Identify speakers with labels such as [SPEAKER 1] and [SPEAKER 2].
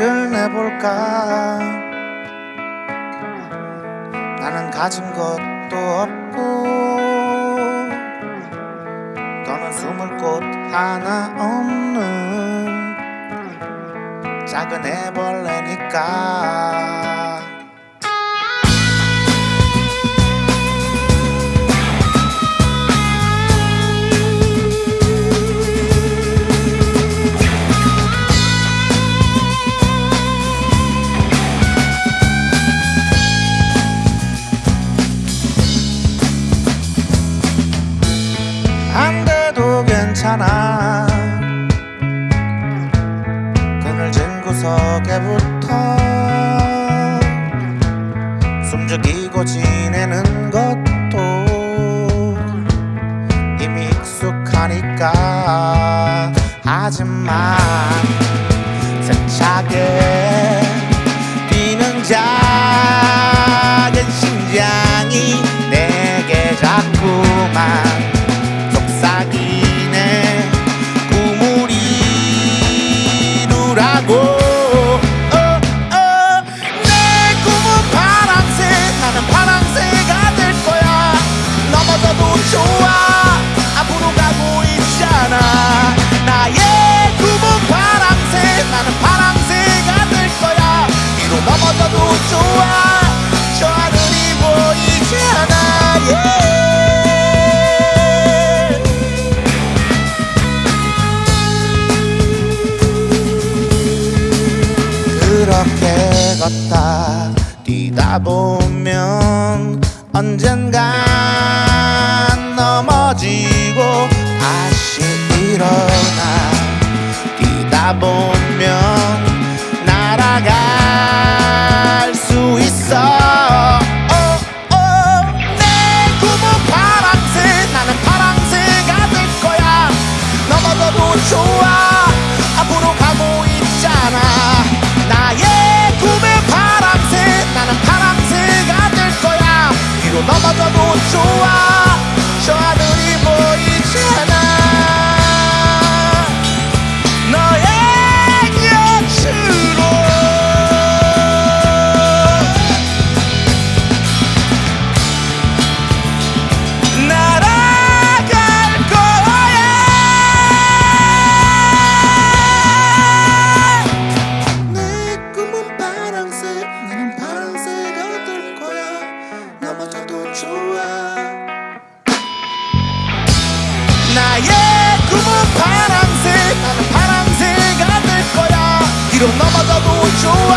[SPEAKER 1] 해볼까? 나는 가진 것도 없고 더는 숨을 곳 하나 없는 작은 애벌레니까 구석에 붙어 숨죽이고 지내는 것도 이미 익숙하니까. 하지만 세차게 뛰는 작은 심장이 내게 자꾸만 속삭이네. 꿈을 이루라고 걷다. 뛰다 보면 언젠간 넘어지고 다시 일어나. 뛰다 보면 넘어 나의 꿈은 파랑색 나는 파랑새가 될 거야. 뒤로 넘어져도 좋아